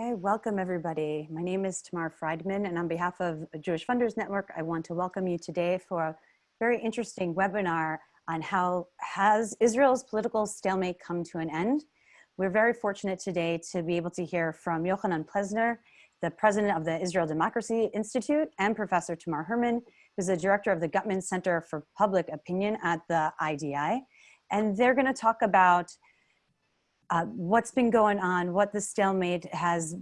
Okay, welcome everybody. My name is Tamar Friedman and on behalf of Jewish Funders Network, I want to welcome you today for a very interesting webinar on how has Israel's political stalemate come to an end. We're very fortunate today to be able to hear from Yochanan Plesner, the president of the Israel Democracy Institute, and Professor Tamar Hermann, who's the director of the Guttman Center for Public Opinion at the IDI. And they're gonna talk about uh, what's been going on, what the stalemate has,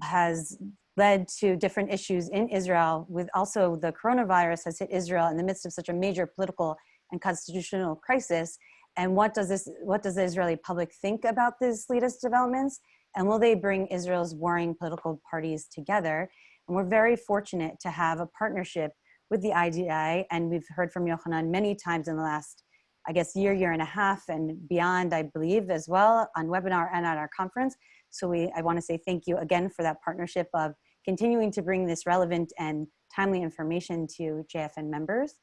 has led to different issues in Israel with also the coronavirus has hit Israel in the midst of such a major political and constitutional crisis. And what does this, what does the Israeli public think about these latest developments? And will they bring Israel's warring political parties together? And we're very fortunate to have a partnership with the IDI. And we've heard from Yochanan many times in the last I guess, year, year and a half and beyond, I believe, as well on webinar and at our conference. So we, I wanna say thank you again for that partnership of continuing to bring this relevant and timely information to JFN members.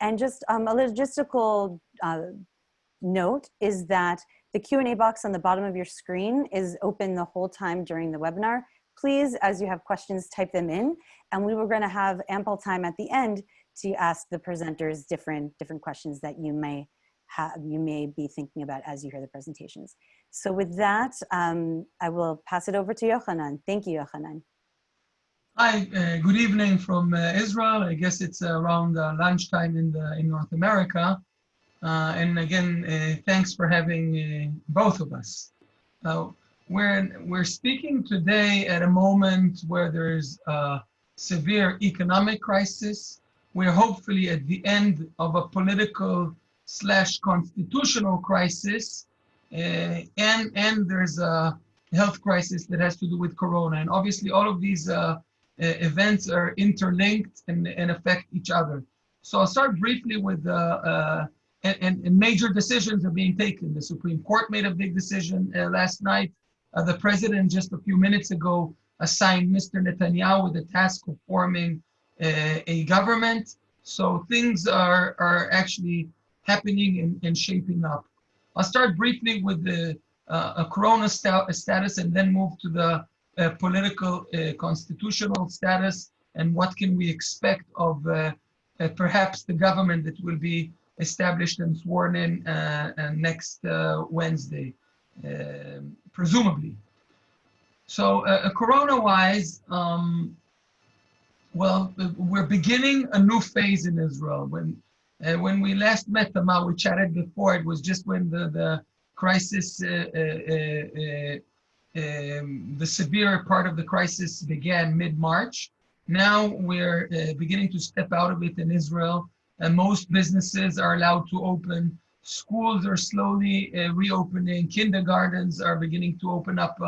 And just um, a logistical uh, note is that the Q&A box on the bottom of your screen is open the whole time during the webinar. Please, as you have questions, type them in, and we were gonna have ample time at the end to ask the presenters different, different questions that you may have, you may be thinking about as you hear the presentations. So with that, um, I will pass it over to Yochanan. Thank you, Yochanan. Hi, uh, good evening from uh, Israel. I guess it's around uh, lunchtime in, the, in North America. Uh, and again, uh, thanks for having uh, both of us. we're, we're speaking today at a moment where there's a severe economic crisis, we're hopefully at the end of a political slash constitutional crisis uh, and and there's a health crisis that has to do with corona. And obviously all of these uh, uh, events are interlinked and, and affect each other. So i'll start briefly with uh, uh, and, and, major decisions are being taken. The supreme court made a big decision uh, last night. The president just a few minutes ago assigned mr netanyahu with the task of forming a government. So things are, are actually happening and, and shaping up. I'll start briefly with the uh, a corona st status and then move to the uh, political uh, constitutional status and what can we expect of uh, uh, perhaps the government that will be established and sworn in uh, next Wednesday, um, presumably. So corona-wise, um, well, we're beginning a new phase in Israel. When uh, when we last met Tamar, we chatted before. It was just when the the crisis, uh, uh, uh um, the severe part of the crisis began mid March. Now we're uh, beginning to step out of it in Israel, and most businesses are allowed to open. Schools are slowly uh, reopening. Kindergartens are beginning to open up,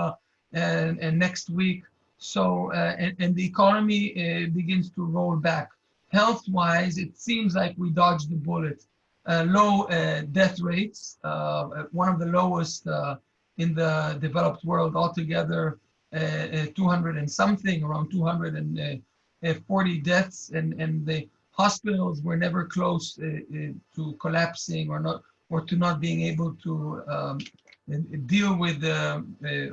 and, and next week. So, uh, and, and, the economy uh, begins to roll back. Health-wise, it seems like we dodged the bullet. Uh, low uh, death rates, uh, one of the lowest uh, in the developed world altogether, 200 and something, around 240 deaths, and, and the hospitals were never close to collapsing or not, or to not being able to um, deal with the,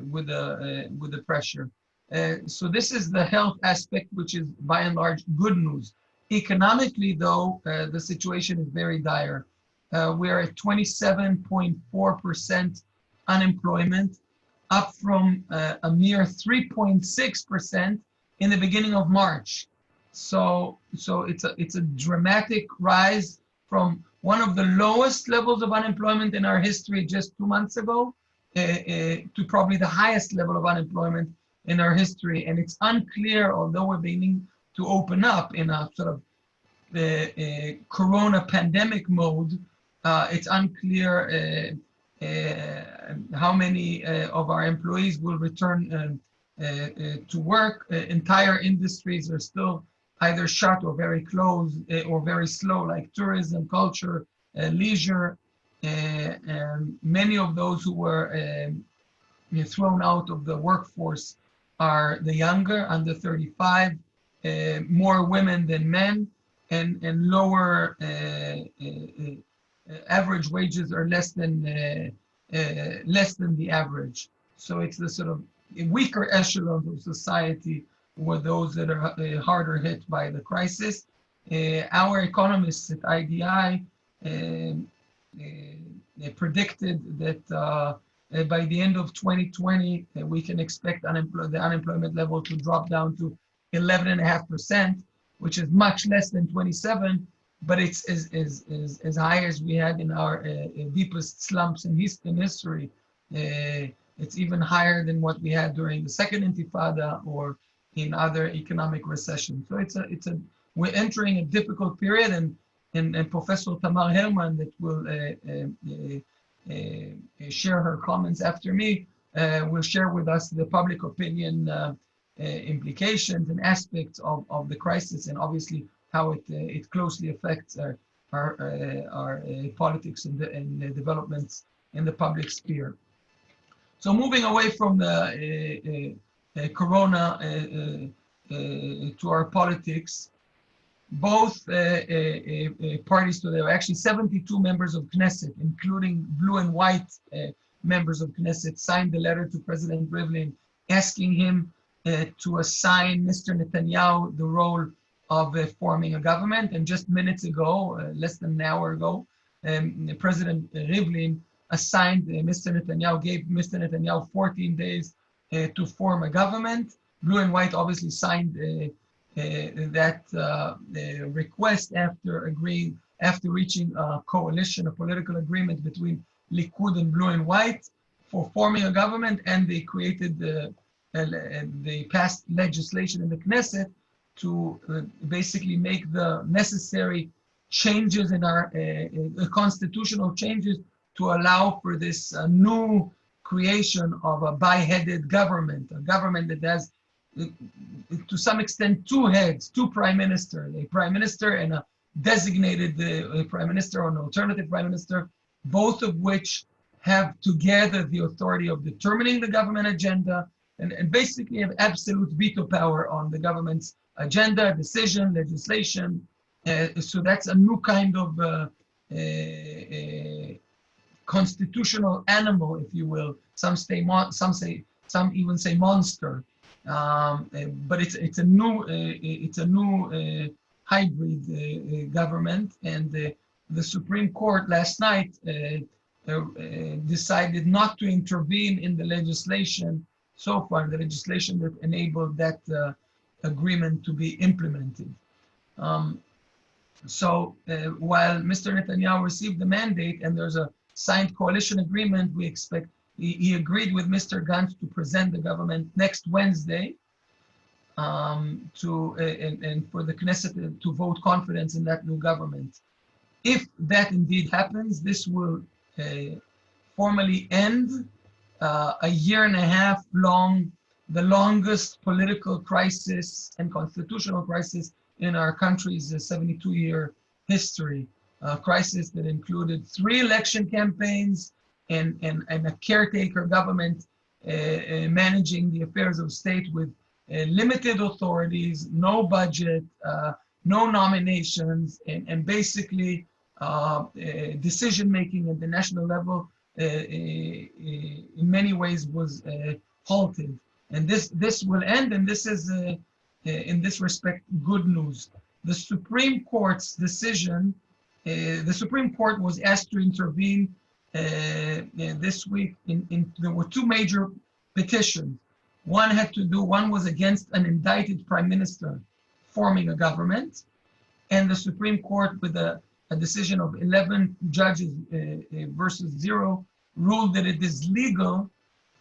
with the, with the pressure. Uh, so this is the health aspect, which is by and large good news. Economically, though, uh, the situation is very dire. Uh, we are at 27.4% unemployment, up from uh, a mere 3.6% in the beginning of March. So, so it's a it's a dramatic rise from one of the lowest levels of unemployment in our history just two months ago uh, to probably the highest level of unemployment in our history. And it's unclear, although we're beginning to open up in a sort of the uh, corona pandemic mode, uh, it's unclear uh, uh how many uh, of our employees will return uh, to work. entire industries are still either shut or very close or very slow, like tourism, culture, leisure. and many of those who were um, thrown out of the workforce are the younger, under 35, uh, more women than men, and, and lower uh, uh, uh average wages are less than uh, less than the average. So it's the sort of weaker echelons of society were those that are harder hit by the crisis. Our economists at IDI um, predicted that uh, by the end of 2020, we can expect the unemployment level to drop down to 11.5%, which is much less than 27, but it's as, as, as, as high as we had in our uh, deepest slumps in, in history. Uh, it's even higher than what we had during the second intifada or in other economic recessions. So it's a, it's a, we're entering a difficult period and, and, and Professor Tamar Hermann that will uh, uh, uh, Uh, uh, share her comments after me uh, will share with us the public opinion implications and aspects of, of the crisis and obviously how it, it closely affects our, our, our politics and, the, and the developments in the public sphere. So moving away from the uh, Corona uh, uh, to our politics, both parties to are actually 72 members of Knesset, including blue and white members of Knesset, signed the letter to President Rivlin asking him to assign Mr. Netanyahu the role of uh, forming a government. And just minutes ago, uh, less than an hour ago, um, President Rivlin assigned uh, Mr. Netanyahu, gave Mr. Netanyahu 14 days uh, to form a government. Blue and White obviously signed uh, uh, that request after agreeing, after reaching a coalition, a political agreement between Likud and Blue and White for forming a government, and they created the they passed legislation in the Knesset to uh, basically make the necessary changes in our uh, uh, constitutional changes to allow for this new creation of a bi-headed government, a government that has, to some extent, two heads, two prime ministers, a prime minister and a designated uh, prime minister or an alternative prime minister, both of which have together the authority of determining the government agenda and, and basically have absolute veto power on the government's agenda, decision, legislation. Uh, so that's a new kind of uh, uh, uh constitutional animal, if you will. Some say, some say, some even say monster. Um, eh, but it's it's a new uh, it's a new hybrid government, and the Supreme Court last night decided not to intervene in the legislation so far, the legislation that enabled that agreement to be implemented. Um, so uh, while Mr. Netanyahu received the mandate and there's a signed coalition agreement. We expect, he, he agreed with Mr. Gantz to present the government next Wednesday um, to, uh, and, and, for the Knesset to vote confidence in that new government. If that indeed happens, this will uh, formally end uh, a year and a half long, the longest political crisis and constitutional crisis in our country's 72 year history uh, crisis that included three election campaigns and, and, and a caretaker government uh, uh, managing the affairs of state with uh, limited authorities, no budget, uh, no nominations, and, and basically uh, decision making at the national level in many ways was halted. And this, this will end, and this is, in this respect, good news. The Supreme Court's decision uh, the Supreme Court was asked to intervene this week. In, in, there were two major petitions. One had to do, one was against an indicted prime minister forming a government. And the Supreme Court, with a, a decision of 11 judges uh, uh, versus zero, ruled that it is legal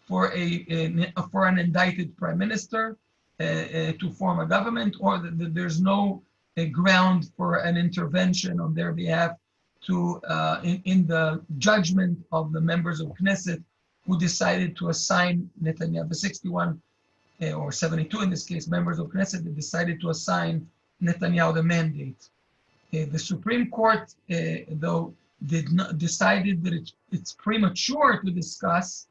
for a, a for an indicted prime minister uh, to form a government, or that there's no a ground for an intervention on their behalf to uh, in, in, the judgment of the members of Knesset who decided to assign Netanyahu, the 61 uh, or 72 in this case, members of Knesset that decided to assign Netanyahu the mandate. Uh, the Supreme Court, uh, though, did not decided that it, it's premature to discuss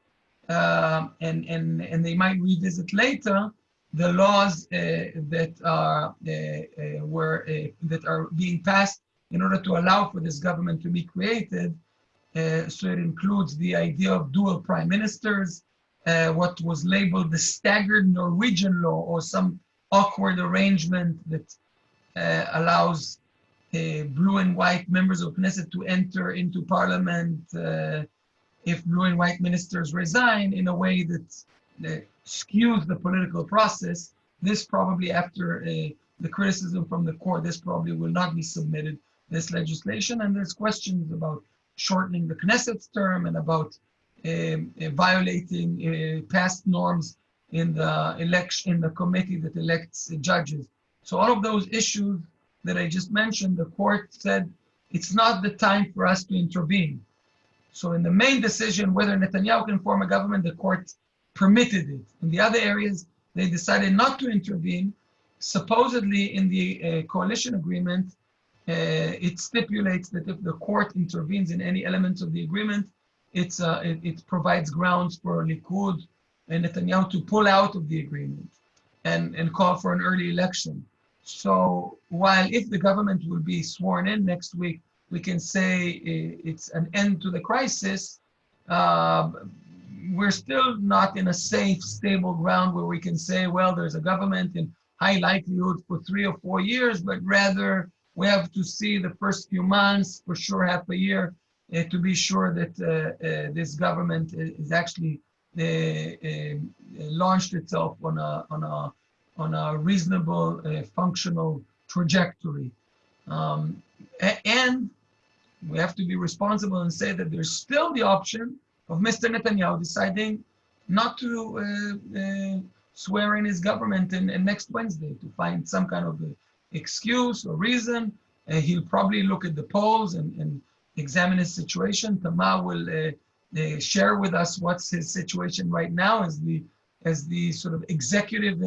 uh, and, and, and they might revisit later the laws that are were that are being passed in order to allow for this government to be created. so it includes the idea of dual prime ministers, uh, what was labeled the staggered Norwegian law or some awkward arrangement that uh, allows uh, blue and white members of Knesset to enter into parliament uh, if blue and white ministers resign in a way that, that skews the political process. This probably after uh, the criticism from the court, this probably will not be submitted, this legislation. And there's questions about shortening the Knesset's term and about um, uh, violating uh, past norms in the election in the committee that elects judges. So all of those issues that I just mentioned, the court said it's not the time for us to intervene. So in the main decision whether Netanyahu can form a government, the court permitted it. In the other areas, they decided not to intervene. Supposedly in the uh, coalition agreement, it stipulates that if the court intervenes in any elements of the agreement, it's, uh, it, it, provides grounds for Likud and Netanyahu to pull out of the agreement and, and call for an early election. So while if the government will be sworn in next week, we can say it's an end to the crisis, uh, we're still not in a safe, stable ground where we can say, well, there's a government in high likelihood for three or four years, but rather we have to see the first few months, for sure half a year, uh, to be sure that uh, uh, this government is actually launched itself on a, on a on a reasonable, functional trajectory. Um, and we have to be responsible and say that there's still the option of Mr. Netanyahu deciding not to uh, uh, swear in his government in, in, next Wednesday to find some kind of excuse or reason. Uh, he'll probably look at the polls and, and examine his situation. Tamar will uh, uh, share with us what's his situation right now as the as the sort of executive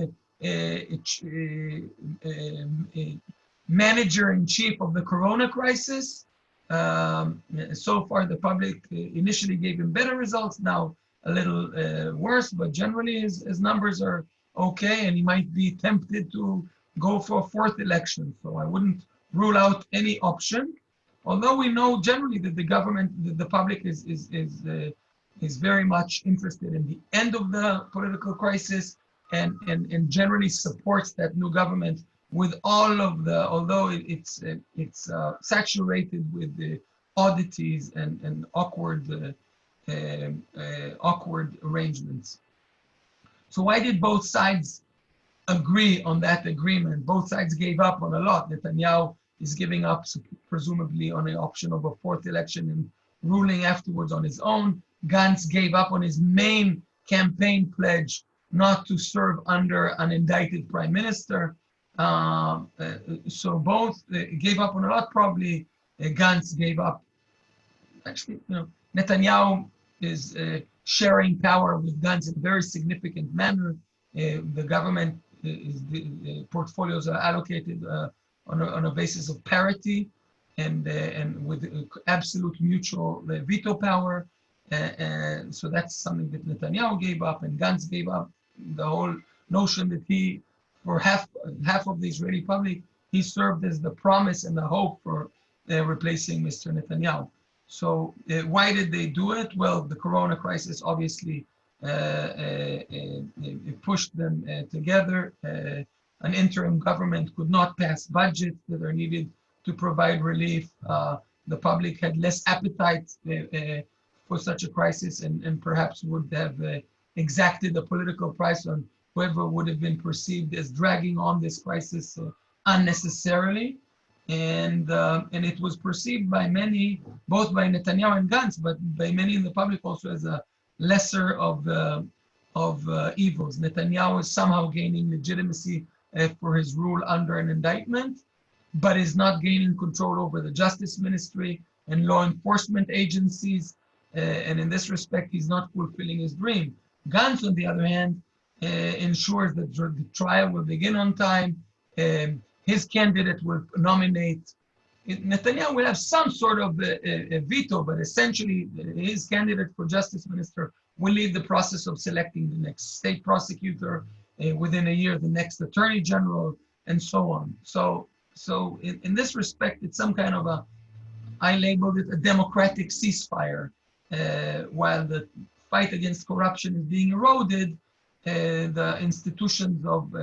manager in chief of the corona crisis. Um, so far, the public initially gave him better results, now a little uh, worse, but generally his, his numbers are okay and he might be tempted to go for a fourth election. So I wouldn't rule out any option. Although we know generally that the government, the, the public is, is, is, uh, is very much interested in the end of the political crisis and, and, and generally supports that new government with all of the, although it, it's, it, it's uh, saturated with the oddities and, and awkward, uh, um, uh, awkward arrangements. So why did both sides agree on that agreement? Both sides gave up on a lot. Netanyahu is giving up, presumably, on the option of a fourth election and ruling afterwards on his own. Gantz gave up on his main campaign pledge not to serve under an indicted prime minister. Uh, uh, so both uh, gave up on a lot. Probably uh, Gantz gave up. Actually, you know, Netanyahu is sharing power with Gantz in a very significant manner. The government the portfolios are allocated on a, on, a, basis of parity and and with absolute mutual veto power. and so that's something that Netanyahu gave up and Gantz gave up the whole notion that he, for half half of the Israeli public, he served as the promise and the hope for uh, replacing Mr. Netanyahu. So uh, why did they do it? Well, the Corona crisis obviously uh, uh, uh Uh, uh, uh, pushed them uh, together. an interim government could not pass budgets that are needed to provide relief. the public had less appetite for such a crisis and, and perhaps would have exacted a political price on whoever would have been perceived as dragging on this crisis uh, unnecessarily. And, uh, and it was perceived by many, both by Netanyahu and Gantz, but by many in the public also as a lesser of, uh, of uh, evils. Netanyahu is somehow gaining legitimacy uh, for his rule under an indictment, but is not gaining control over the justice ministry and law enforcement agencies. Uh, and in this respect, he's not fulfilling his dream. Gantz, on the other hand, uh, ensures that the trial will begin on time. Um, his candidate will nominate. Netanyahu will have some sort of a, a, veto, but essentially his candidate for justice minister will lead the process of selecting the next state prosecutor uh, within a year, the next attorney general, and so on. So, so in, in this respect, it's some kind of a, I labeled it a democratic ceasefire, uh, while the fight against corruption is being eroded, the institutions of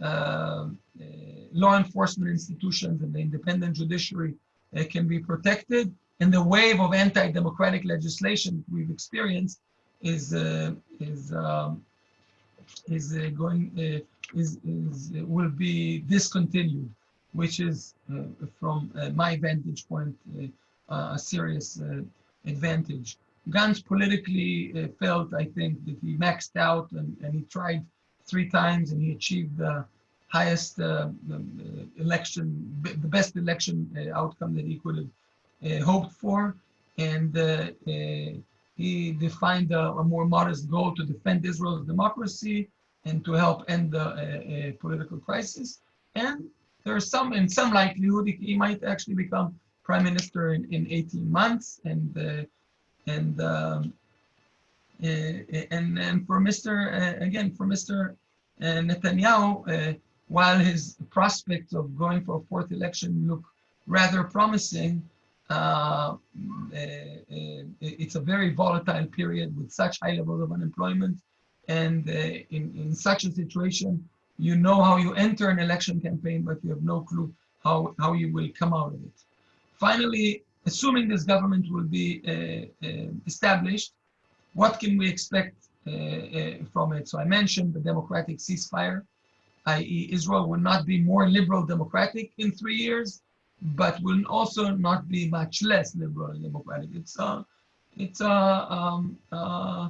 Uh, uh, law enforcement institutions and the independent judiciary uh, can be protected. And the wave of anti-democratic legislation we've experienced is uh, is um, is uh, going uh, is, is will be discontinued, which is from my vantage point a serious advantage. Gantz politically felt, I think, that he maxed out and, and he tried three times and he achieved the highest uh, election, the best election uh, outcome that he could have uh, hoped for. And he defined a, a, more modest goal to defend Israel's democracy and to help end the uh, uh, political crisis. And there's some, in some likelihood, he might actually become prime minister in, in 18 months. And uh, and um, Eh, eh, and and for Mr. Eh, again for Mr. Netanyahu, while his prospects of going for a fourth election look rather promising, uh, mm, it's a very volatile period with such high levels of unemployment. And uh, in, in such a situation, you know how you enter an election campaign, but you have no clue how, how you will come out of it. Finally, assuming this government will be uh, established, what can we expect uh, uh, from it? So I mentioned the democratic ceasefire, i.e. Israel will not be more liberal democratic in three years, but will also not be much less liberal democratic. It's uh, it's uh, um, uh,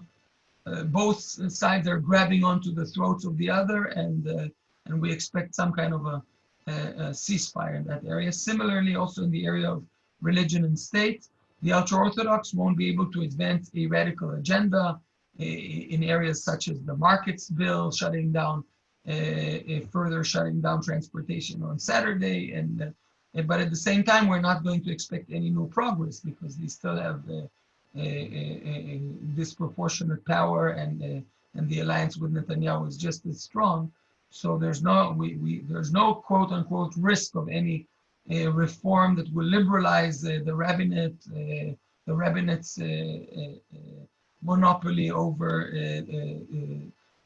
uh, both sides are grabbing onto the throats of the other, and uh, and we expect some kind of a, a, a, ceasefire in that area. Similarly, also in the area of religion and state, the ultra-orthodox won't be able to advance a radical agenda eh, eh, in areas such as the markets bill, shutting down, uh, further shutting down transportation on Saturday, and but at the same time, we're not going to expect any new progress because they still have a, a, a disproportionate power and and the alliance with Netanyahu is just as strong. So there's no we, we there's no quote unquote risk of any uh, reform that will liberalize uh, the rabbinate uh, the rabbinate's monopoly over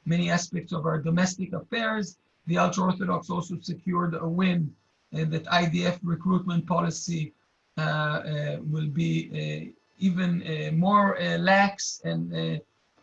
many aspects of our domestic affairs. The ultra-Orthodox also secured a win that IDF recruitment policy uh, uh, will be uh, even more lax and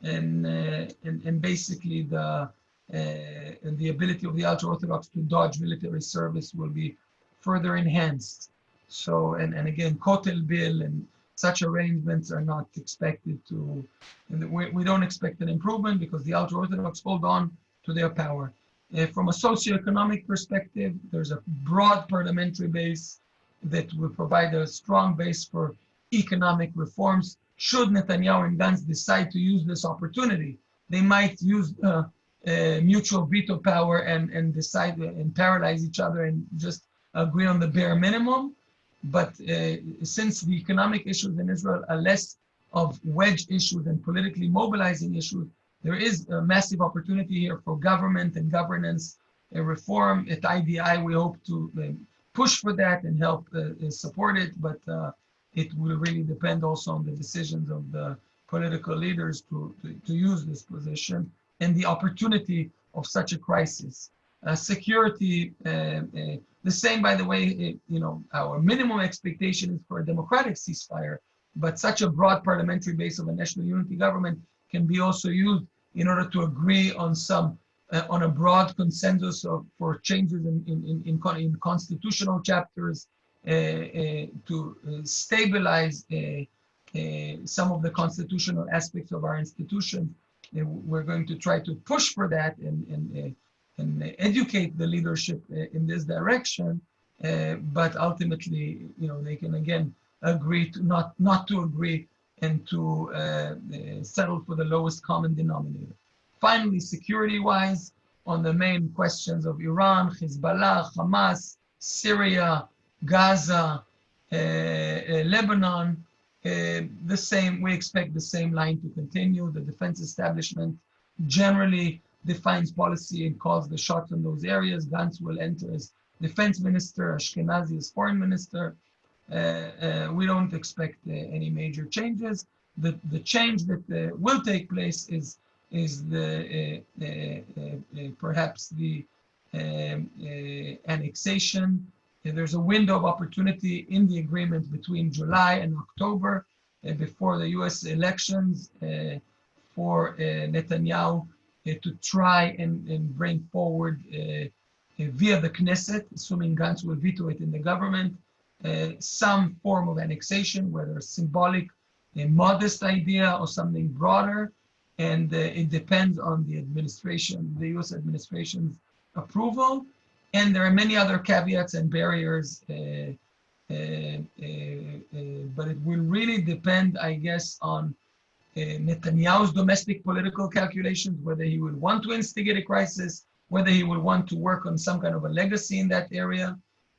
and, and and basically the and the ability of the ultra-Orthodox to dodge military service will be further enhanced. So, and, and again, Kotel bill and such arrangements are not expected to, and we, we don't expect an improvement because the ultra-Orthodox hold on to their power. Uh, from a socioeconomic perspective, there's a broad parliamentary base that will provide a strong base for economic reforms. Should Netanyahu and Gantz decide to use this opportunity, they might use uh, uh, mutual veto power and, and decide and paralyze each other and just agree on the bare minimum. But uh, since the economic issues in Israel are less of wedge issues and politically mobilizing issues, there is a massive opportunity here for government and governance reform. At IDI, we hope to um, push for that and help uh, uh, support it, but uh, it will really depend also on the decisions of the political leaders to, to, to use this position and the opportunity of such a crisis. Uh, security, uh, uh, the same, by the way, it, you know, our minimum expectation is for a democratic ceasefire, but such a broad parliamentary base of a national unity government can be also used in order to agree on some uh, on a broad consensus of, for changes in, in, in, in, constitutional chapters uh, uh, to uh, stabilize uh, uh, some of the constitutional aspects of our institutions. we're going to try to push for that and, and, and educate the leadership in this direction. but ultimately, you know, they can again agree to not, not to agree and to uh, uh, settle for the lowest common denominator. Finally, security-wise, on the main questions of Iran, Hezbollah, Hamas, Syria, Gaza, uh, Lebanon, the same, we expect the same line to continue. The defense establishment generally defines policy and calls the shots in those areas. Gantz will enter as defense minister, Ashkenazi as foreign minister. Uh, uh, we don't expect uh, any major changes. the, the change that uh, will take place is, is the, uh, uh, perhaps the um, annexation. there's a window of opportunity in the agreement between July and October before the US elections for Netanyahu to try and, and bring forward via the Knesset, assuming Gantz will veto it in the government, uh, some form of annexation, whether symbolic, a modest idea or something broader. And uh, it depends on the administration, the US administration's approval. And there are many other caveats and barriers, uh, uh, uh, uh but it will really depend, I guess, on Netanyahu's domestic political calculations, whether he would want to instigate a crisis, whether he will want to work on some kind of a legacy in that area,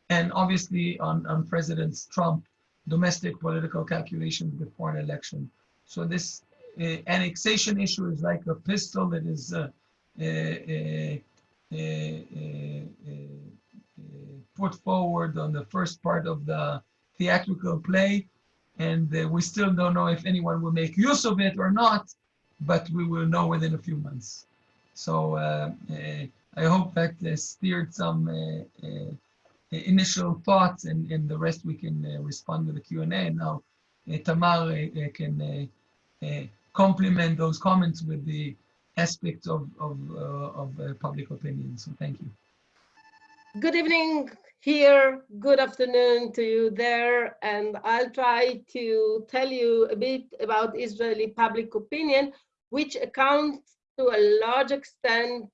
and obviously on, on President Trump domestic political calculations before an election. So this uh, annexation issue is like a pistol that is uh, uh, put forward on the first part of the theatrical play. And uh, we still don't know if anyone will make use of it or not, but we will know within a few months. So uh, uh, I hope that steered some initial thoughts and, and the rest we can uh, respond to the Q&A. Now uh, Tamar uh, can complement those comments with the aspects of, of, of public opinion. So thank you. Good evening here, good afternoon to you there, and I'll try to tell you a bit about Israeli public opinion, which accounts to a large extent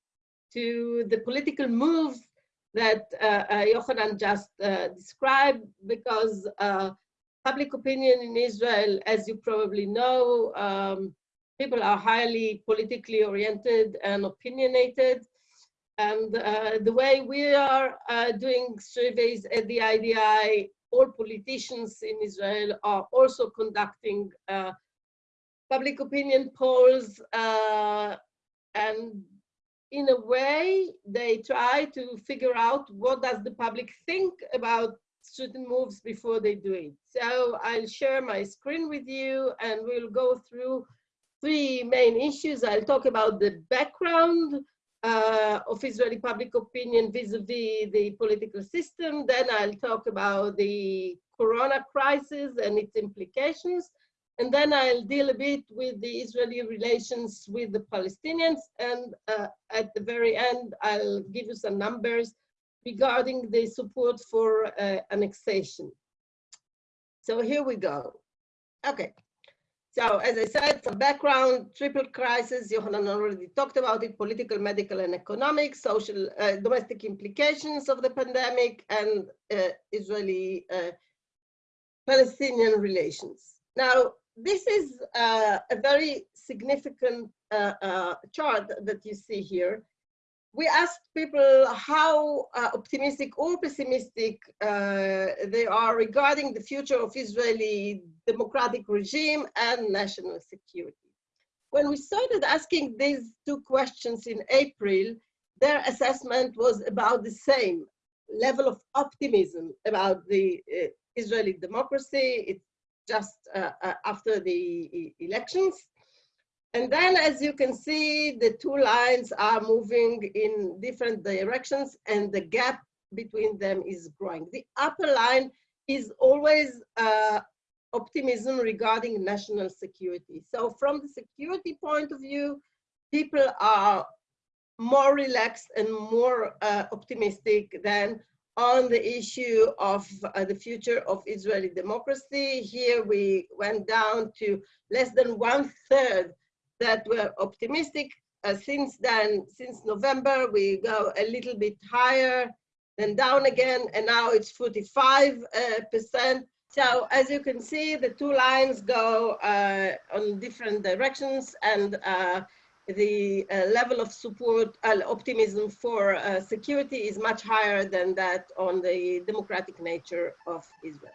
to the political moves that uh, uh, Yochanan just uh, described because public opinion in Israel, as you probably know, um, people are highly politically oriented and opinionated. And uh, the way we are uh, doing surveys at the IDI, all politicians in Israel are also conducting uh, public opinion polls and in a way, they try to figure out what does the public think about certain moves before they do it. So I'll share my screen with you and we'll go through three main issues. I'll talk about the background uh, of Israeli public opinion vis-a-vis -vis the political system. Then I'll talk about the corona crisis and its implications. And then I'll deal a bit with the Israeli relations with the Palestinians. And uh, at the very end, I'll give you some numbers regarding the support for uh, annexation. So here we go. Okay. So as I said, some background, triple crisis, Yohanan already talked about it, political, medical, and economic, social, uh, domestic implications of the pandemic, and uh, Israeli-Palestinian uh, relations. Now, this is uh, a very significant uh, uh, chart that you see here. We asked people how uh, optimistic or pessimistic uh, they are regarding the future of Israeli democratic regime and national security. When we started asking these two questions in April, their assessment was about the same level of optimism about the uh, Israeli democracy, its just uh, uh, after the elections. And then, as you can see, the two lines are moving in different directions and the gap between them is growing. The upper line is always uh, optimism regarding national security. So from the security point of view, people are more relaxed and more uh, optimistic than on the issue of uh, the future of Israeli democracy. Here we went down to less than one third that were optimistic. Uh, since then, since November, we go a little bit higher, then down again, and now it's 45 uh, percent. So as you can see, the two lines go uh, on different directions and uh, the uh, level of support, uh, optimism for security is much higher than that on the democratic nature of Israel.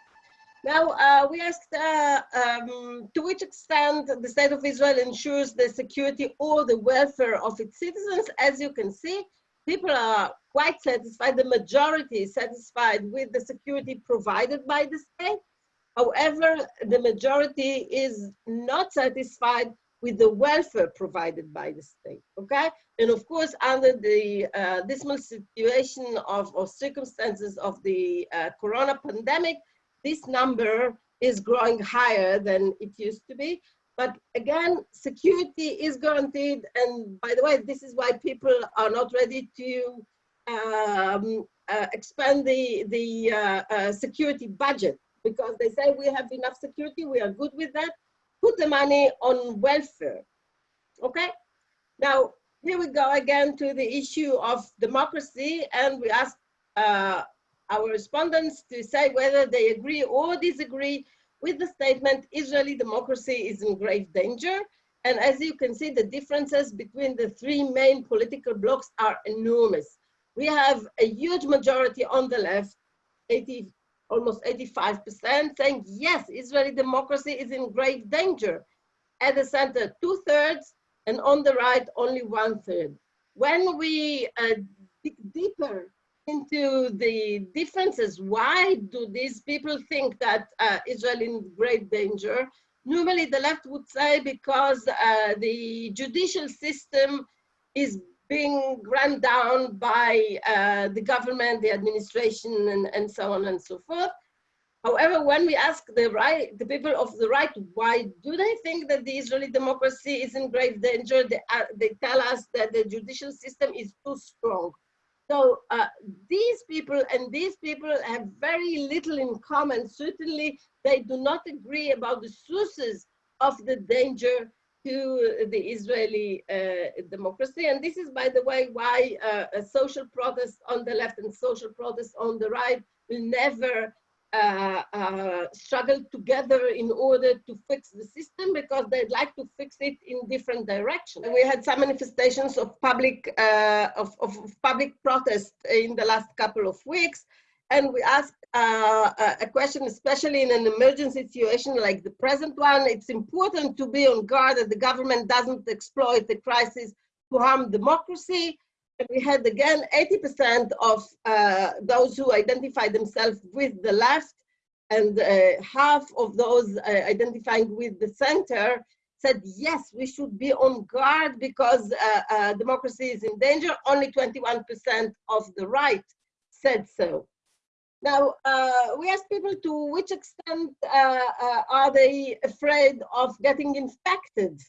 Now, uh, we asked uh, um, to which extent the state of Israel ensures the security or the welfare of its citizens. As you can see, people are quite satisfied, the majority is satisfied with the security provided by the state. However, the majority is not satisfied with the welfare provided by the state, okay? And of course, under the uh, dismal situation of or circumstances of the uh, corona pandemic, this number is growing higher than it used to be. But again, security is guaranteed. And by the way, this is why people are not ready to um, uh, expand the, the uh, uh, security budget because they say we have enough security, we are good with that. Put the money on welfare, okay? Now, here we go again to the issue of democracy and we ask uh, our respondents to say whether they agree or disagree with the statement Israeli democracy is in grave danger. And as you can see, the differences between the three main political blocs are enormous. We have a huge majority on the left, 80, almost 85%, saying yes, Israeli democracy is in grave danger. At the center, two thirds, and on the right, only one third. When we uh, dig deeper into the differences. Why do these people think that uh, Israel is in great danger? Normally the left would say because uh, the judicial system is being run down by uh, the government, the administration, and, and so on and so forth. However, when we ask the right, the people of the right, why do they think that the Israeli democracy is in grave danger? They, uh, they tell us that the judicial system is too strong. So uh, these people and these people have very little in common. Certainly, they do not agree about the sources of the danger to the Israeli uh, democracy. And this is, by the way, why uh, a social protest on the left and social protest on the right will never uh, uh, struggle together in order to fix the system because they'd like to fix it in different directions. We had some manifestations of public uh, of, of, public protest in the last couple of weeks, and we asked uh, a question, especially in an emergency situation like the present one. It's important to be on guard that the government doesn't exploit the crisis to harm democracy we had again 80% of uh, those who identify themselves with the left and uh, half of those uh, identifying with the center said, yes, we should be on guard because uh, uh, democracy is in danger. Only 21% of the right said so. Now, uh, we asked people to which extent are they afraid of getting infected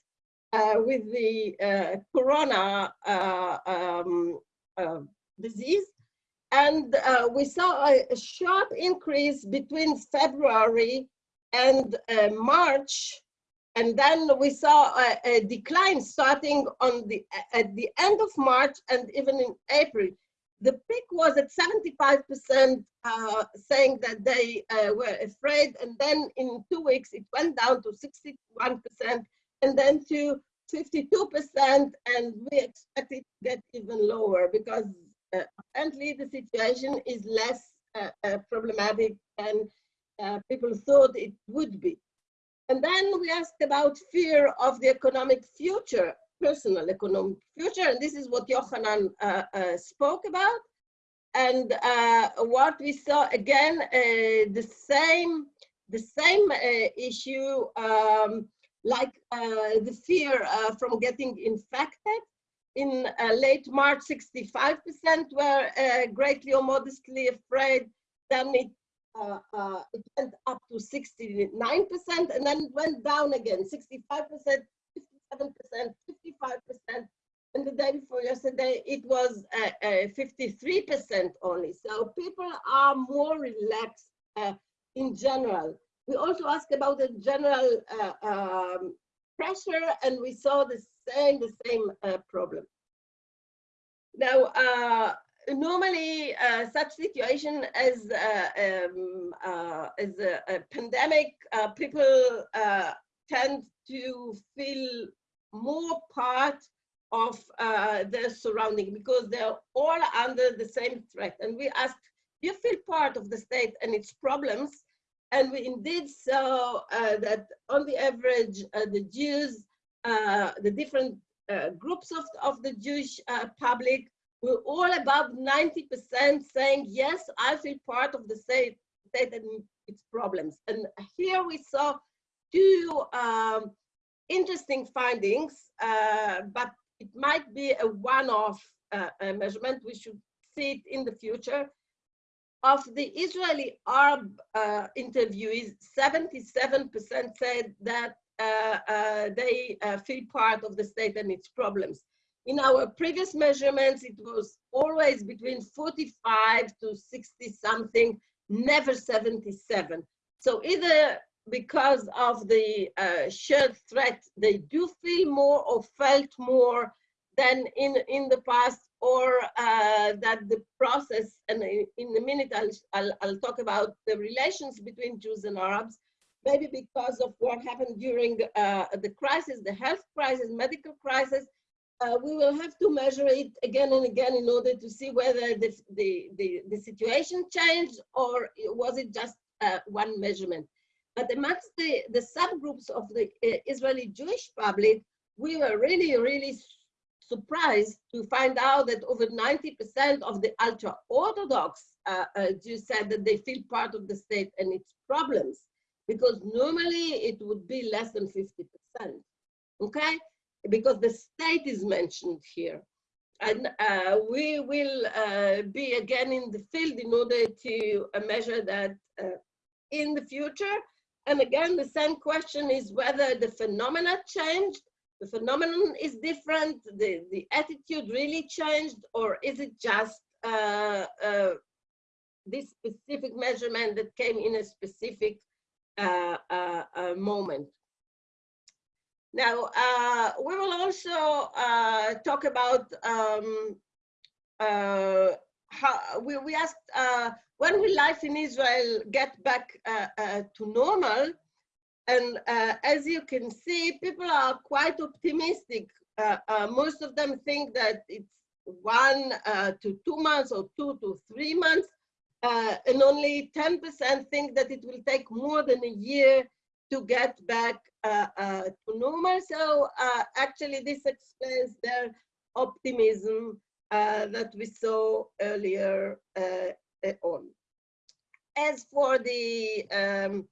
uh, with the uh, corona uh, um, uh, disease. And uh, we saw a, sharp increase between February and March. And then we saw a, a, decline starting on the at the end of March and even in April. The peak was at 75% uh, saying that they uh, were afraid. And then in two weeks, it went down to 61% and then to 52%, and we expect it to get even lower because uh, apparently the situation is less uh, uh, problematic than uh, people thought it would be. And then we asked about fear of the economic future, personal economic future, and this is what Yochanan uh, uh, spoke about. And what we saw again, the same, the same issue um, like uh, the fear uh, from getting infected. In uh, late March, 65% were greatly or modestly afraid. Then it, it went up to 69%, and then went down again, 65%, 57%, 55%, and the day before yesterday it was 53% only. So people are more relaxed uh, in general. We also asked about the general uh, um, pressure and we saw the same, the same uh, problem. Now, uh, normally uh, such situation as, uh, um, uh, as a, a pandemic, people tend to feel more part of their surrounding because they're all under the same threat. And we asked, do you feel part of the state and its problems? And we indeed saw uh, that on the average, uh, the Jews, uh, the different groups of, of the Jewish public were all above 90% saying, yes, I feel part of the state, state and its problems. And here we saw two um, interesting findings, uh, but it might be a one-off uh, measurement. We should see it in the future. Of the Israeli Arab uh, interviewees, 77% said that uh, uh, they uh, feel part of the state and its problems. In our previous measurements, it was always between 45 to 60 something, never 77. So either because of the uh, shared threat, they do feel more or felt more than in, in the past, or uh, that the process, and in a minute I'll, I'll, I'll, talk about the relations between Jews and Arabs, maybe because of what happened during uh, the crisis, the health crisis, medical crisis, uh, we will have to measure it again and again in order to see whether the, the, the, the situation changed or was it just uh, one measurement. But amongst the, the subgroups of the uh, Israeli Jewish public, we were really, really surprised to find out that over 90% of the ultra-Orthodox uh, uh, Jews said that they feel part of the state and its problems, because normally it would be less than 50%, okay? Because the state is mentioned here. And uh, we will uh, be again in the field in order to uh, measure that uh, in the future. And again, the same question is whether the phenomena changed the phenomenon is different, the, the attitude really changed, or is it just uh, uh, this specific measurement that came in a specific uh, uh, uh moment? Now, uh, we will also talk about um, how we, we asked when will life in Israel get back to normal? And uh, as you can see, people are quite optimistic. Uh, uh, most of them think that it's one uh, to two months or two to three months. Uh, and only 10% think that it will take more than a year to get back uh, to normal. So actually this explains their optimism that we saw earlier on. As for the um,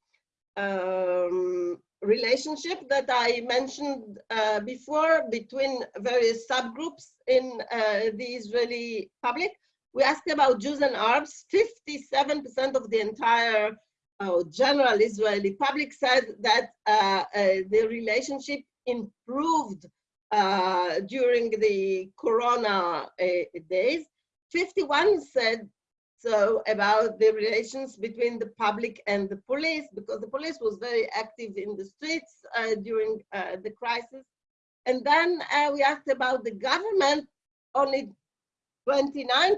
um, relationship that I mentioned uh, before between various subgroups in uh, the Israeli public. We asked about Jews and Arabs. 57% of the entire uh, general Israeli public said that uh, uh, the relationship improved uh, during the Corona days. 51 said so about the relations between the public and the police, because the police was very active in the streets uh, during uh, the crisis. And then uh, we asked about the government, only 29%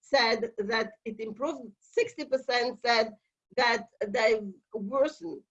said that it improved, 60% said that they worsened.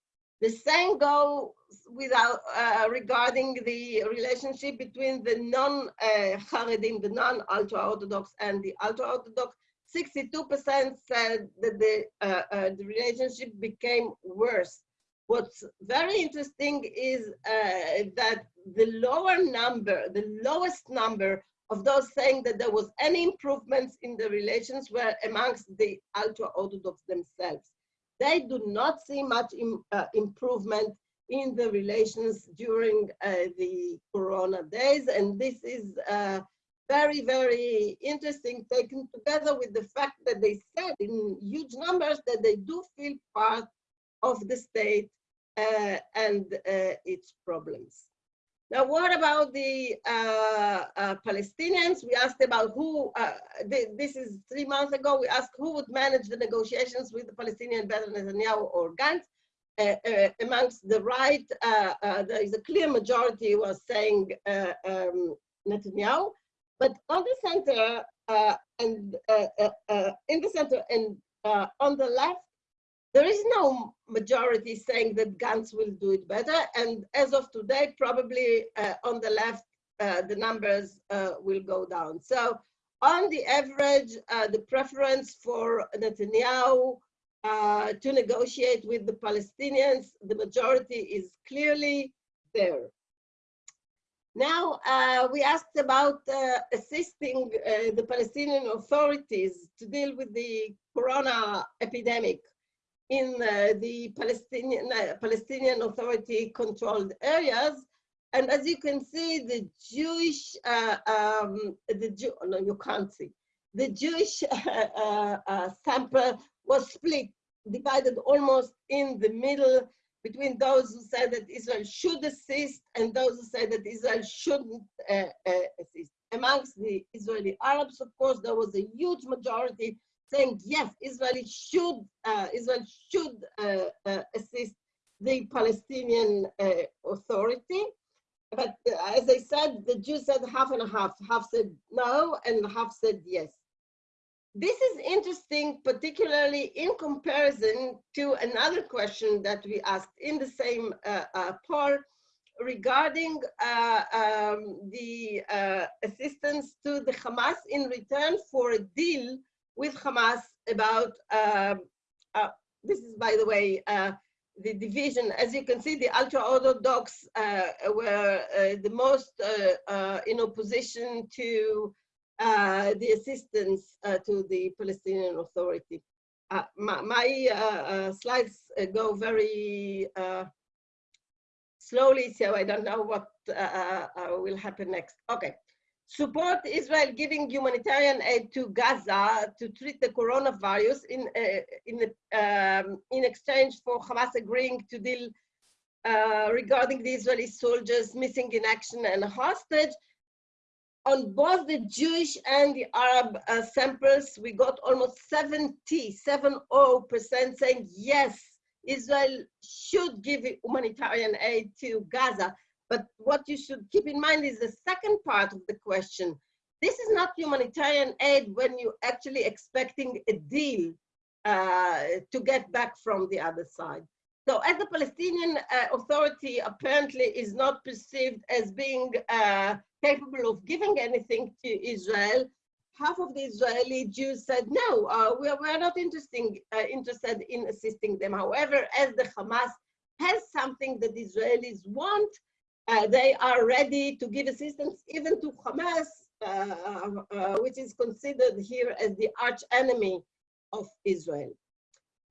The same goes without uh, regarding the relationship between the non-Haredim, uh, the non-ultra-Orthodox and the ultra-Orthodox 62% said that the, uh, uh, the relationship became worse. What's very interesting is uh, that the lower number, the lowest number of those saying that there was any improvements in the relations were amongst the ultra-Orthodox themselves. They do not see much Im, uh, improvement in the relations during uh, the Corona days, and this is uh, very, very interesting taken together with the fact that they said in huge numbers that they do feel part of the state uh, and uh, its problems. Now, what about the uh, uh Palestinians? We asked about who, uh, th this is three months ago, we asked who would manage the negotiations with the Palestinian, better Netanyahu or Gantz. Uh, amongst the right, there is a clear majority was saying um, Netanyahu. But on the center uh, and uh, uh, uh in the center and uh, on the left, there is no majority saying that Gantz will do it better. And as of today, probably uh, on the left, the numbers will go down. So on the average, the preference for Netanyahu to negotiate with the Palestinians, the majority is clearly there. Now, uh, we asked about uh, assisting uh, the Palestinian authorities to deal with the corona epidemic. in uh, the Palestinian, uh, Palestinian Authority controlled areas. And as you can see, the Jewish, uh, um, the Jew, no, you can't see. The Jewish sample was split, divided almost in the middle between those who said that Israel should assist and those who said that Israel shouldn't uh, assist. Amongst the Israeli Arabs, of course, there was a huge majority saying yes, Israel should uh, Israel should uh, uh, assist the Palestinian Authority. But as I said, the Jews said half and half. Half said no, and half said yes. This is interesting, particularly in comparison to another question that we asked in the same uh, uh, poll regarding uh, um, the assistance to the Hamas in return for a deal with Hamas about, um, uh, this is by the way, uh, the division, as you can see, the ultra-Orthodox uh, were uh, the most uh, uh, in opposition to Uh, the assistance uh, to the Palestinian Authority. Uh, my, my slides go very slowly, so I don't know what will happen next. Okay support Israel giving humanitarian aid to Gaza to treat the coronavirus in, uh, in, um, in exchange for Hamas agreeing to deal uh, regarding the Israeli soldiers missing in action and hostage. On both the Jewish and the Arab uh, samples, we got almost 70, 70% saying yes, Israel should give humanitarian aid to Gaza. But what you should keep in mind is the second part of the question. This is not humanitarian aid when you're actually expecting a deal uh, to get back from the other side. So as the Palestinian uh, Authority apparently is not perceived as being uh, capable of giving anything to Israel, half of the Israeli Jews said, no, uh, we, are, we are not uh, interested in assisting them. However, as the Hamas has something that Israelis want, uh, they are ready to give assistance even to Hamas, uh, which is considered here as the arch enemy of Israel.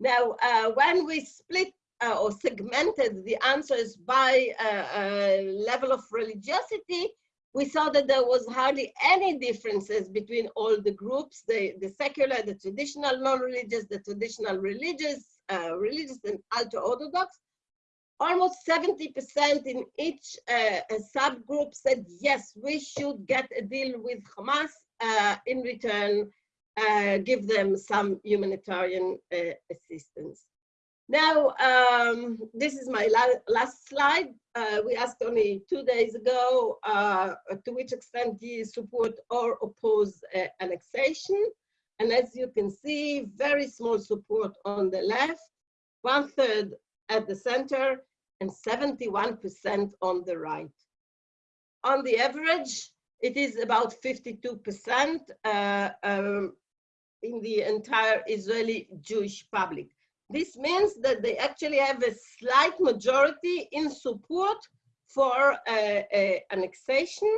Now, uh, when we split uh, or segmented the answers by a level of religiosity, we saw that there was hardly any differences between all the groups, the, the secular, the traditional non-religious, the traditional religious, religious and ultra-Orthodox, almost 70% in each uh, subgroup said, yes, we should get a deal with Hamas uh, in return, uh, give them some humanitarian uh, assistance. Now, um, this is my la last slide. Uh, we asked only two days ago uh, to which extent do you support or oppose annexation. And as you can see, very small support on the left, one third at the center and 71% on the right. On the average, it is about 52% uh, um, in the entire Israeli Jewish public. This means that they actually have a slight majority in support for uh, uh, annexation.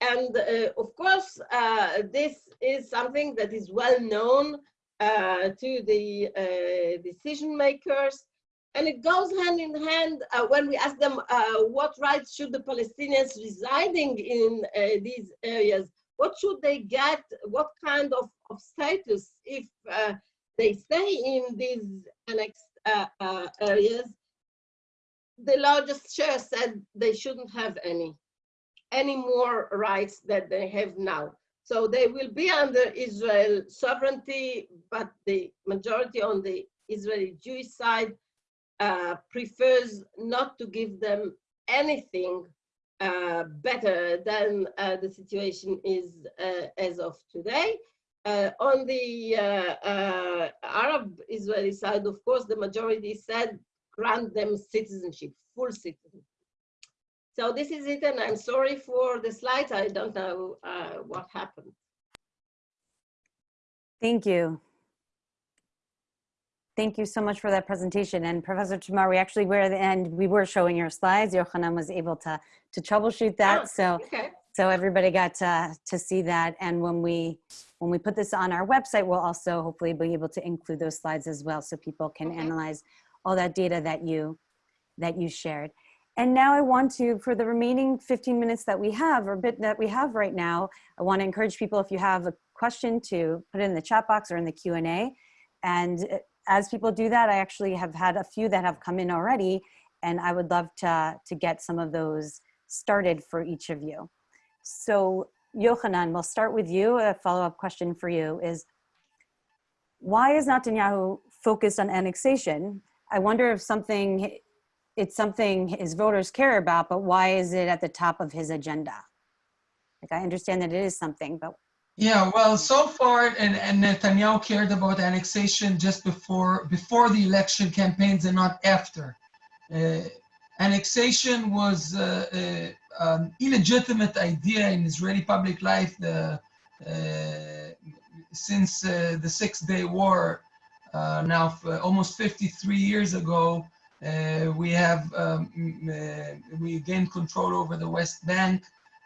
And uh, of course, uh, this is something that is well known to the decision makers. And it goes hand in hand uh, when we ask them uh, what rights should the Palestinians residing in uh, these areas, what should they get, what kind of, of status if they stay in these annexed uh, uh, areas. The largest share said they shouldn't have any, any more rights that they have now. So they will be under Israel sovereignty, but the majority on the Israeli Jewish side uh, prefers not to give them anything uh, better than uh, the situation is uh, as of today. Uh, on the uh, uh, Arab Israeli side, of course, the majority said grant them citizenship, full citizenship. So this is it, and I'm sorry for the slides. I don't know uh, what happened. Thank you. Thank you so much for that presentation. And Professor Tamar, we actually were at the end, we were showing your slides. Yochanan was able to, to troubleshoot that. Oh, so, okay. so everybody got to, to see that. And when we, when we put this on our website, we'll also hopefully be able to include those slides as well so people can Okay. analyze all that data that you that you shared. And now I want to, for the remaining 15 minutes that we have, or bit that we have right now, I want to encourage people if you have a question to put it in the chat box or in the Q&A. And uh, as people do that, I actually have had a few that have come in already, and I would love to, to get some of those started for each of you. So Yochanan, we'll start with you. A follow-up question for you is, why is Netanyahu focused on annexation? I wonder if something, it's something his voters care about, but why is it at the top of his agenda? Like, I understand that it is something, but Yeah, well, so far, and, and Netanyahu cared about annexation just before before the election campaigns and not after. Uh, annexation was uh, uh, an illegitimate idea in Israeli public life the, uh, since uh, the Six Day War. Now, almost 53 years ago, we have um, we gained control over the West Bank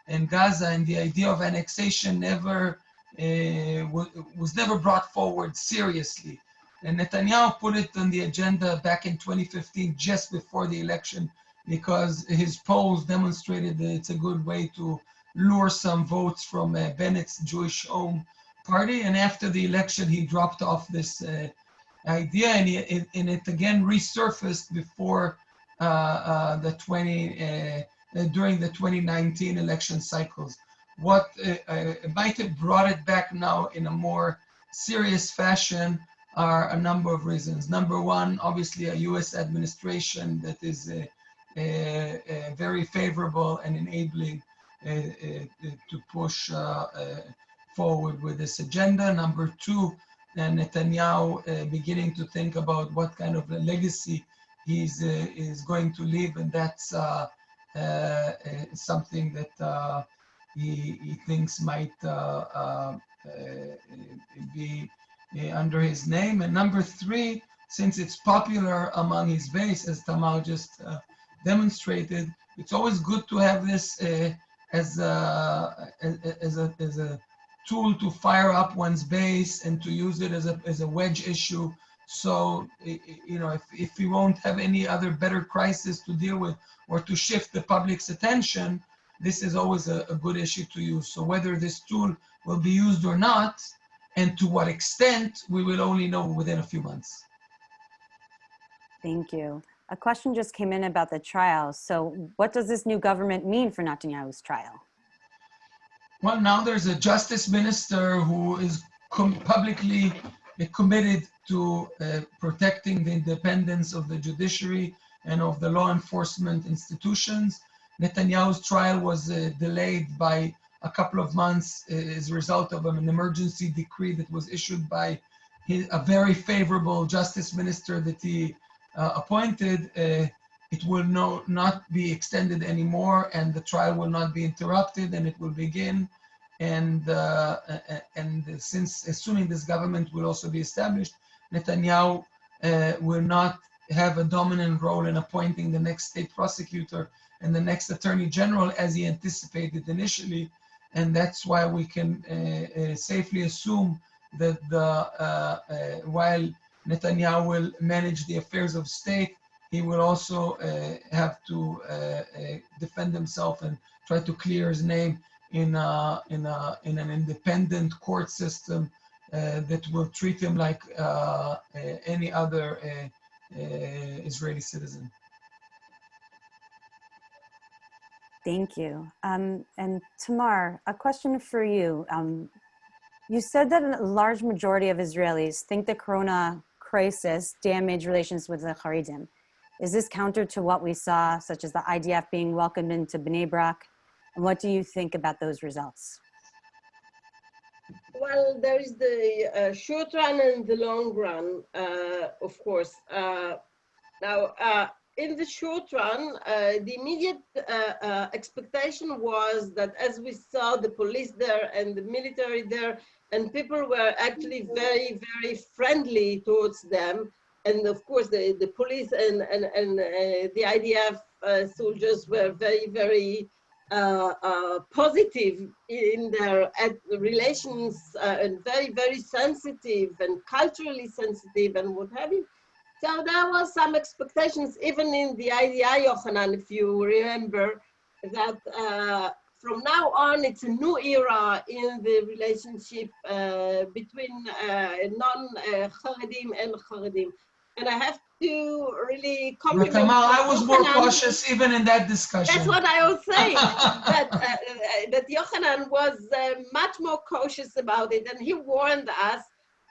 and Gaza, and the idea of annexation never uh, was never brought forward seriously. And Netanyahu put it on the agenda back in 2015, just before the election, because his polls demonstrated that it's a good way to lure some votes from uh, Bennett's Jewish Home Party. And after the election, he dropped off this uh, idea, and, he, it, and it again resurfaced before uh, uh, the 20 uh, during the 2019 election cycles. What uh, might have brought it back now in a more serious fashion are a number of reasons. Number one, obviously a US administration that is uh, uh, uh, very favorable and enabling uh, uh, to push uh, uh, forward with this agenda. Number two, uh, Netanyahu beginning to think about what kind of legacy he's is going to leave, and that's something that he, he thinks might be uh, under his name. And number three, since it's popular among his base, as Tamar just uh, demonstrated, it's always good to have this uh, as, a, as, a, as a tool to fire up one's base and to use it as a, as a wedge issue. So, you know, if, if we won't have any other better crisis to deal with or to shift the public's attention, this is always a, a good issue to use. So whether this tool will be used or not, and to what extent, we will only know within a few months. thank you. A question just came in about the trial. So what does this new government mean for Netanyahu's trial? Well, now there's a justice minister who is com- publicly committed to uh, protecting the independence of the judiciary and of the law enforcement institutions. Netanyahu's trial was uh, delayed by a couple of months uh, as a result of an emergency decree that was issued by his, a very favorable justice minister that he uh, appointed. Uh, it will no, not be extended anymore and the trial will not be interrupted and it will begin. And, uh, and since, assuming this government will also be established, Netanyahu uh, will not have a dominant role in appointing the next state prosecutor and the next attorney general as he anticipated initially. And that's why we can uh, uh, safely assume that the, uh, uh, while Netanyahu will manage the affairs of state, he will also uh, have to defend himself and try to clear his name in a, in a, in an independent court system that will treat him like any other Israeli citizen. Thank you. Um, and Tamar, a question for you. Um, you said that a large majority of Israelis think the corona crisis damaged relations with the Haredim. Is this counter to what we saw, such as the IDF being welcomed into Bnei Brak? And what do you think about those results? Well, there is the uh, short run and the long run, uh, of course. Uh, now, uh, in the short run, uh, the immediate uh, uh, expectation was that as we saw the police there and the military there, and people were actually very, very friendly towards them. And of course, the, the police and, and, and uh, the IDF uh, soldiers were very, very positive in their relations and very, very sensitive and culturally sensitive and what have you. So there was some expectations, even in the IDI, Yochanan, if you remember, that uh, from now on, it's a new era in the relationship uh, between uh, non-Haredim and Haredim. And I have to really compliment. Tamar, I was more Yochanan. cautious even in that discussion. That's what I was saying. that uh, that Yochanan was uh, much more cautious about it, and he warned us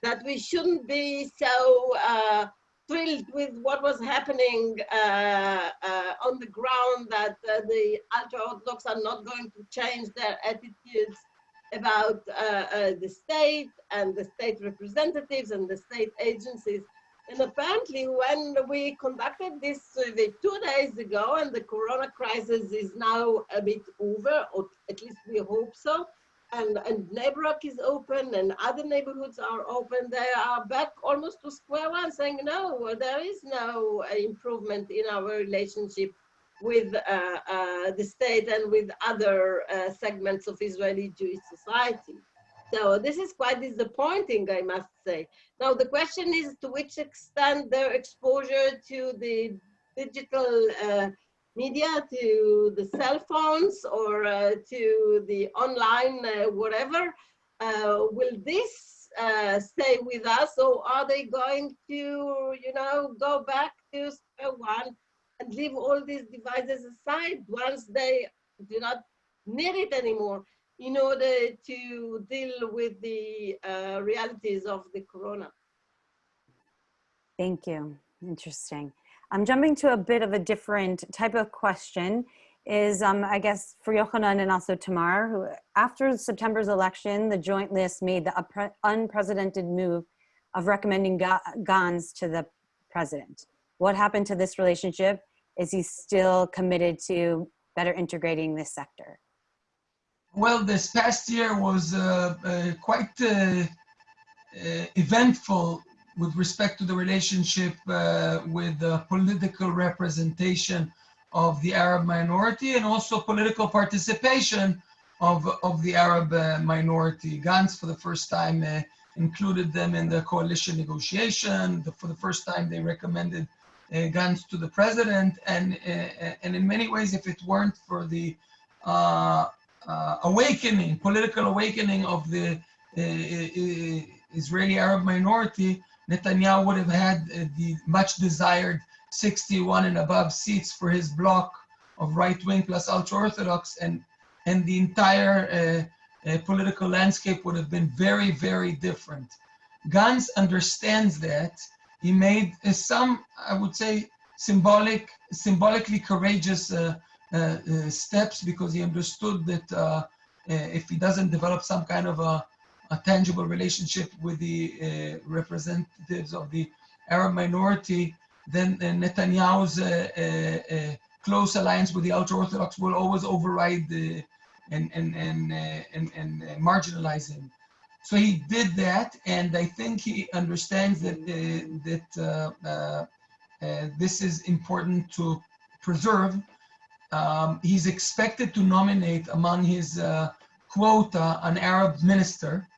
that we shouldn't be so uh, thrilled with what was happening uh, uh, on the ground. That the ultra-orthodox are not going to change their attitudes about the state and the state representatives and the state agencies. And apparently when we conducted this survey two days ago and the corona crisis is now a bit over, or at least we hope so, and, and Bnei Brak is open and other neighborhoods are open, they are back almost to square one saying, no, there is no improvement in our relationship with uh, uh, the state and with other uh, segments of Israeli Jewish society. So this is quite disappointing, I must say. Now the question is to which extent their exposure to the digital uh, media, to the cell phones or uh, to the online uh, whatever, uh, will this uh, stay with us or are they going to, you know, go back to square one and leave all these devices aside once they do not need it anymore? in order to deal with the uh, realities of the corona. Thank you. Interesting. I'm jumping to a bit of a different type of question is, um, I guess, for Yochanan and also Tamar, who after September's election, the joint list made the unprecedented move of recommending Gantz to the president. What happened to this relationship? Is he still committed to better integrating this sector? Well, this past year was uh, uh, quite uh, uh eventful with respect to the relationship uh, with the political representation of the Arab minority and also political participation of, of the Arab uh, minority. Gantz, for the first time, included them in the coalition negotiation. The, for the first time, they recommended Gantz to the president. And, and in many ways, if it weren't for the uh, uh, awakening, political awakening of the uh, uh, Israeli Arab minority, Netanyahu would have had the much desired 61 and above seats for his bloc of right wing plus ultra orthodox, and and the entire political landscape would have been very, very different. Gantz understands that. He made some, I would say, symbolic, symbolically courageous uh, uh, uh, steps because he understood that uh, if he doesn't develop some kind of a, a tangible relationship with the representatives of the Arab minority, then Netanyahu's close alliance with the ultra-Orthodox will always override the, and, and, and, and, and marginalize him. So he did that, and I think he understands that uh, that uh, uh, this is important to preserve um, he's expected to nominate among his uh, quota an Arab minister, uh,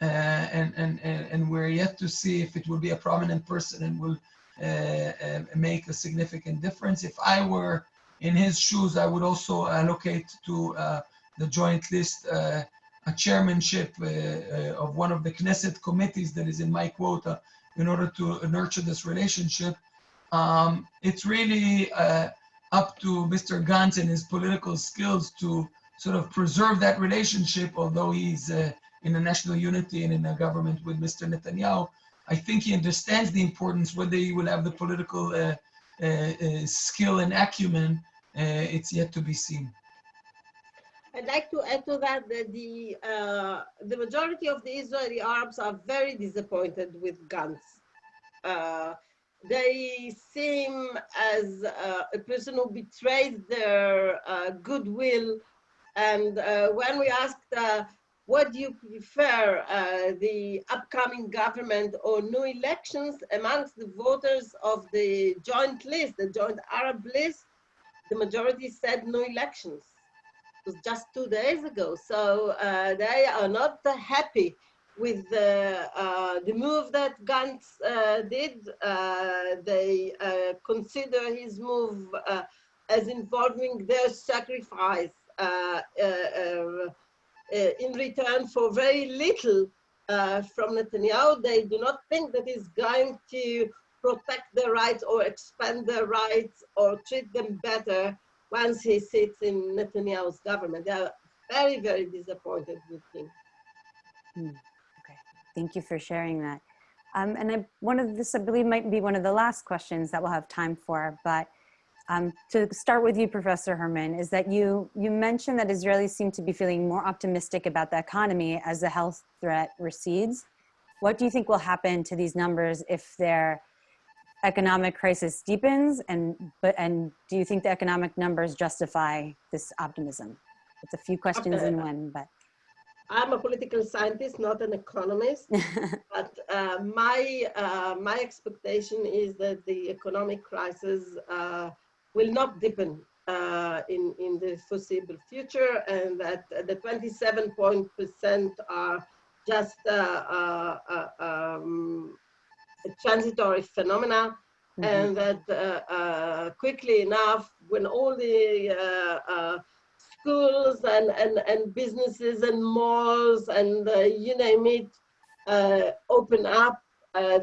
and, and, and we're yet to see if it will be a prominent person and will uh, uh make a significant difference. If I were in his shoes, I would also allocate to uh, the joint list uh, a chairmanship of one of the Knesset committees that is in my quota in order to nurture this relationship. Um, it's really up to Mr. Gantz and his political skills to sort of preserve that relationship, although he's uh, in a national unity and in a government with Mr. Netanyahu. I think he understands the importance, whether he will have the political uh, uh, uh skill and acumen, uh, it's yet to be seen. I'd like to add to that that the, uh, the majority of the Israeli Arabs are very disappointed with Gantz they seem as uh, a person who betrays their uh, goodwill. And uh, when we asked, uh, what do you prefer, uh, the upcoming government or new elections amongst the voters of the joint list, the joint Arab list, the majority said no elections. It was just two days ago. So uh, they are not happy with the, uh, the move that Gantz uh, did. Uh, they uh, consider his move as involving their sacrifice in return for very little from Netanyahu. They do not think that he's going to protect their rights or expand their rights or treat them better once he sits in Netanyahu's government. They are very, very disappointed with him. Hmm. Okay, thank you for sharing that. Um, and I, one of this, I believe, might be one of the last questions that we'll have time for. But um, to start with you, Professor Hermann, is that you you mentioned that Israelis seem to be feeling more optimistic about the economy as the health threat recedes. What do you think will happen to these numbers if they're economic crisis deepens? And but and do you think the economic numbers justify this optimism? It's a few questions in one but. I'm a political scientist not an economist but uh, my uh, my expectation is that the economic crisis uh, will not deepen uh, in in the foreseeable future and that the 27 point percent are just uh, uh, um, a transitory phenomena mm -hmm. and that uh, uh, quickly enough when all the uh, uh schools and, and, and businesses and malls and uh, you name it uh, open up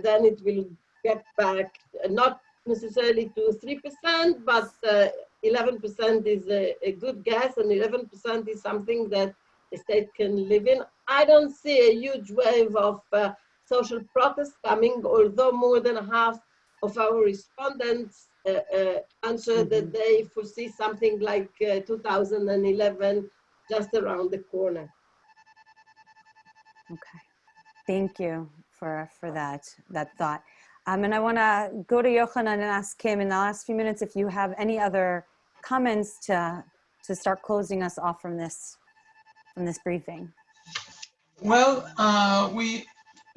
then it will get back not necessarily to 3% but 11% is a, a, good guess and 11% is something that the state can live in. I don't see a huge wave of social protest coming, although more than half of our respondents uh, uh, answered mm -hmm. that mm-hmm. they foresee something like uh, 2011 just around the corner. Okay, thank you for, for that, that thought. Um, and I want to go to Yochanan and ask him in the last few minutes if you have any other comments to, to start closing us off from this, from this briefing. Well, uh, we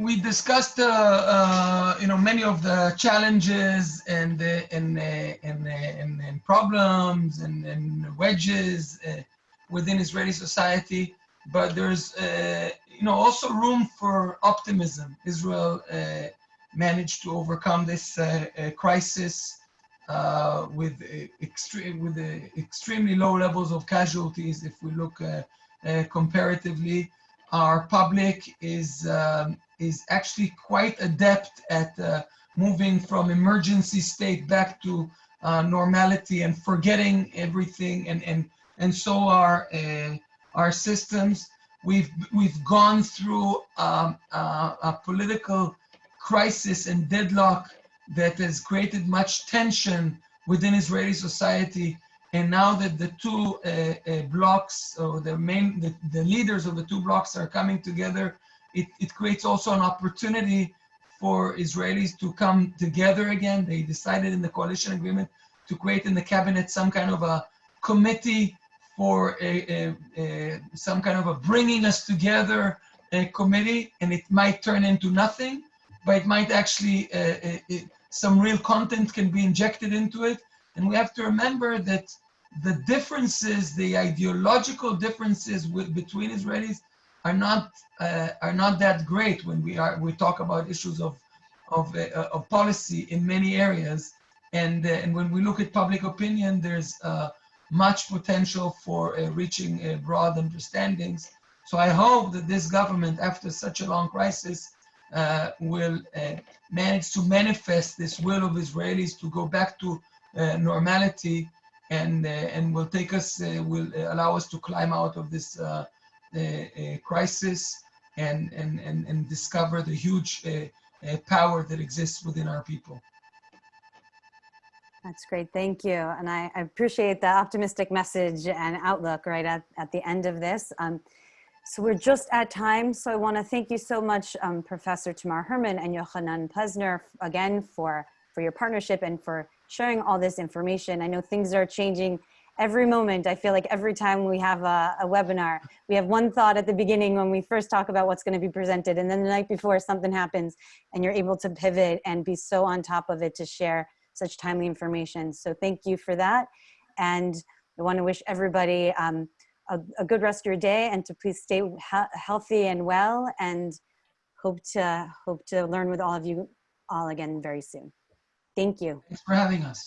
we discussed, uh, uh, you know, many of the challenges and and and, and, and problems and, and wedges uh, within Israeli society, but there's, uh, you know, also room for optimism. Israel uh, managed to overcome this uh, crisis with extreme with extremely low levels of casualties. If we look comparatively, our public is um, is actually quite adept at uh, moving from emergency state back to uh, normality and forgetting everything and and and so are uh, our systems we've we've gone through um, uh, a political crisis and deadlock that has created much tension within Israeli society and now that the two uh, uh, blocks or the main the, the leaders of the two blocks are coming together it, it creates also an opportunity for Israelis to come together again. They decided in the coalition agreement to create in the cabinet some kind of a committee for a, a, a some kind of a bringing us together a committee, and it might turn into nothing, but it might actually uh, uh it, some real content can be injected into it. And we have to remember that the differences, the ideological differences with, between Israelis are not uh, are not that great when we are we talk about issues of of, uh, of policy in many areas and uh, and when we look at public opinion there's uh, much potential for reaching broad understandings so I hope that this government after such a long crisis Uh, will uh, manage to manifest this will of Israelis to go back to uh, normality and and will take us will allow us to climb out of this crisis and, and, and, and discover the huge uh, uh, power that exists within our people. That's great. Thank you. And I, I, appreciate the optimistic message and outlook right at, at the end of this. Um, so we're just at time. So I want to thank you so much, um, Professor Tamar Hermann and Yochanan Plesner, again, for, for your partnership and for sharing all this information. I know things are changing every moment. I feel like every time we have a, a, webinar, we have one thought at the beginning when we first talk about what's gonna be presented and then the night before something happens and you're able to pivot and be so on top of it to share such timely information. So thank you for that. And I wanna wish everybody um, a, a good rest of your day and to please stay he- healthy and well and hope to hope to learn with all of you all again very soon. Thank you. Thanks for having us.